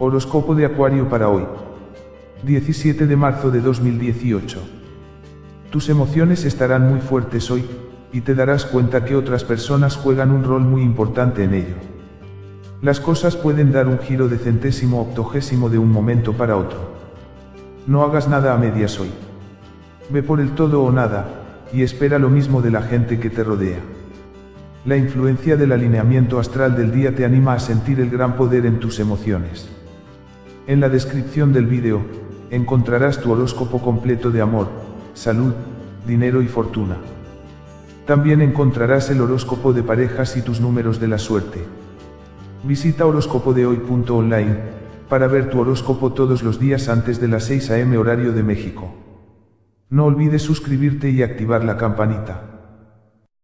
Horóscopo de Acuario para hoy. 17 de marzo de 2018. Tus emociones estarán muy fuertes hoy, y te darás cuenta que otras personas juegan un rol muy importante en ello. Las cosas pueden dar un giro de centésimo octogésimo de un momento para otro. No hagas nada a medias hoy. Ve por el todo o nada, y espera lo mismo de la gente que te rodea. La influencia del alineamiento astral del día te anima a sentir el gran poder en tus emociones. En la descripción del vídeo, encontrarás tu horóscopo completo de amor, salud, dinero y fortuna. También encontrarás el horóscopo de parejas y tus números de la suerte. Visita horóscopodehoy.online para ver tu horóscopo todos los días antes de las 6 am horario de México. No olvides suscribirte y activar la campanita.